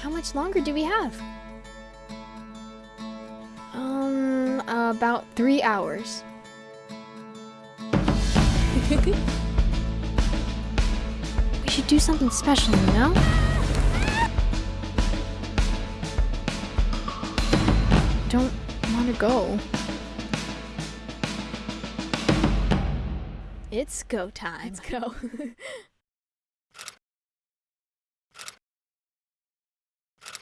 How much longer do we have? Um, about three hours. we should do something special, you know? Don't want to go. It's go time. Let's go.